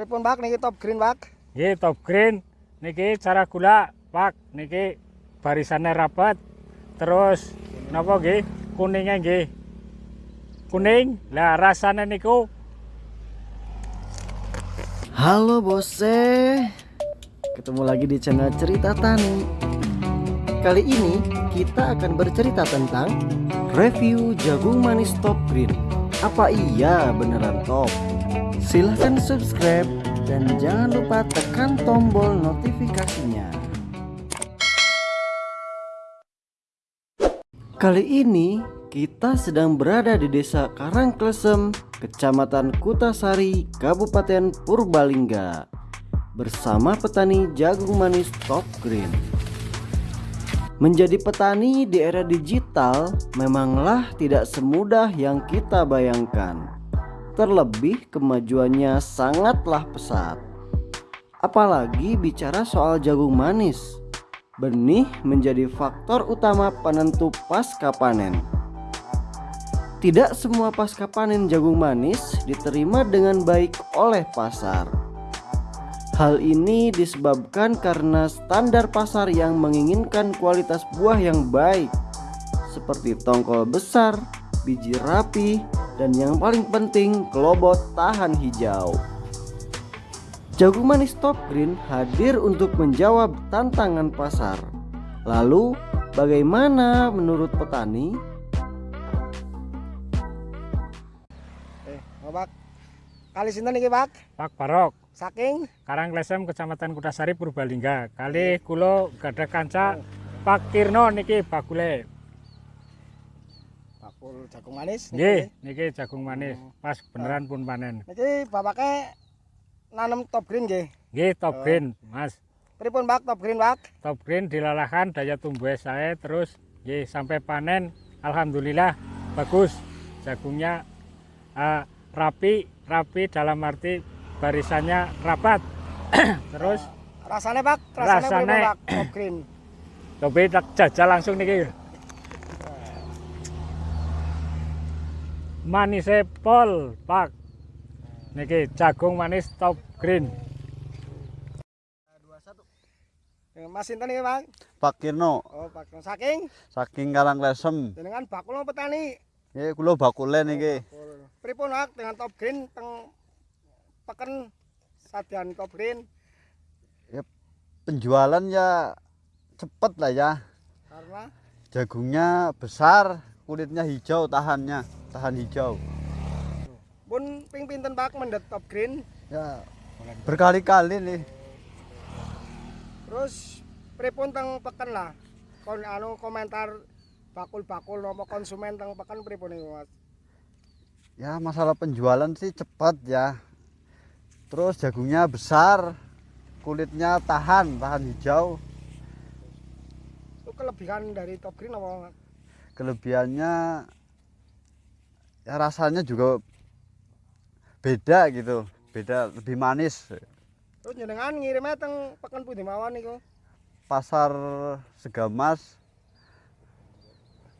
Pripun Pak niki top green Pak? Nggih top green niki cara gula Pak niki barisannya rapat. Terus napa nggih kuningnya nggih. Kuning. Lah rasanya niku Halo bose, ketemu lagi di channel Cerita Tani. Kali ini kita akan bercerita tentang review jagung manis top green. Apa iya beneran top? Silahkan subscribe dan jangan lupa tekan tombol notifikasinya. Kali ini kita sedang berada di desa Karangklesem, Kecamatan Kutasari, Kabupaten Purbalingga Bersama petani jagung manis top green Menjadi petani di era digital memanglah tidak semudah yang kita bayangkan Terlebih kemajuannya sangatlah pesat Apalagi bicara soal jagung manis Benih menjadi faktor utama penentu pasca panen. Tidak semua pasca panen jagung manis diterima dengan baik oleh pasar. Hal ini disebabkan karena standar pasar yang menginginkan kualitas buah yang baik, seperti tongkol besar, biji rapi, dan yang paling penting kelobot tahan hijau. Jagung manis top green hadir untuk menjawab tantangan pasar. Lalu, bagaimana menurut petani? Eh, Pak. Kali sinten niki Pak? Pak Barok Saking Karanglesem Kecamatan Kutasari Purbalingga. Kali kula gadah kanca Pak Kirno niki bakule. Bakul jagung manis Nggih, niki jagung manis. Pas beneran pun panen. Niki bapake nanem top green nggih. Nggih top green, Mas. Pripun Pak top green Pak? Top green dilalahan daya tumbuh saya terus nggih sampai panen alhamdulillah bagus. Jagungnya eh, rapi, rapi dalam arti barisannya rapat. terus Rasanya Pak, rasanya Pak top green? Coba tak jajal langsung niki. Manise pol, Pak. Niki jagung manis top green. Eh, Mas sinten niki Pak? Pak Kirno Oh, Pak. Saking saking Karanglesem. jenengan bakul napa petani? Nggih kula bakule niki. Bakul. Pripun Pak dengan top green teng peken sadian top green Penjualan ya cepet lah ya. karena Jagungnya besar, kulitnya hijau, tahannya, tahan hijau. pun ping pinten Pak mendet top green Ya berkali-kali nih. terus pripun teng peken lah kon anu komentar bakul-bakul nopo konsumen teng peken pripun niku Mas Ya masalah penjualan sih cepat ya. Terus jagungnya besar, kulitnya tahan, tahan hijau. itu kelebihan dari top green apa Kelebihannya ya rasanya juga beda gitu, beda lebih manis. terus jenengan ngirimnya teng peken pundi mawon niku pasar Segamas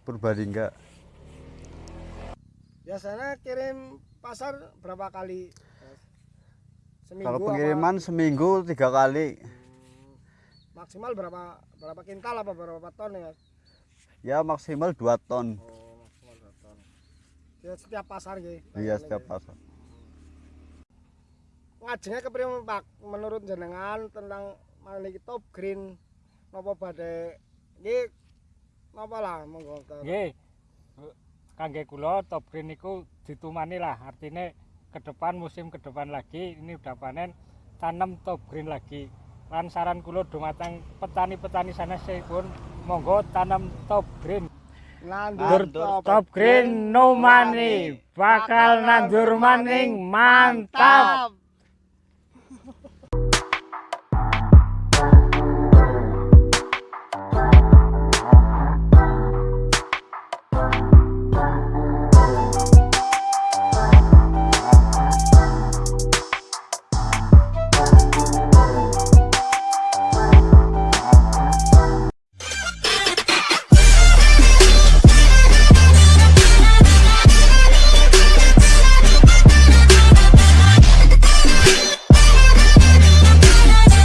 Purbalingga biasanya kirim pasar berapa kali seminggu kalau apa? pengiriman seminggu tiga kali maksimal berapa berapa kintal apa berapa ton ya? Ya maksimal 2 ton oh maksimal dua ton ya setiap pasar gitu iya setiap pasar ngajengnya kepripun Pak menurut jenengan tentang maniki top green napa badhe iki napa lah monggo. Nggih. Kangge kula top green niku ditumani lah. Artinya ke depan musim ke depan lagi ini udah panen tanam top green lagi. Lan saran kula dumateng petani-petani sana pun monggo tanam top green. nandur Nandur top green no money bakal nandur maning mantap.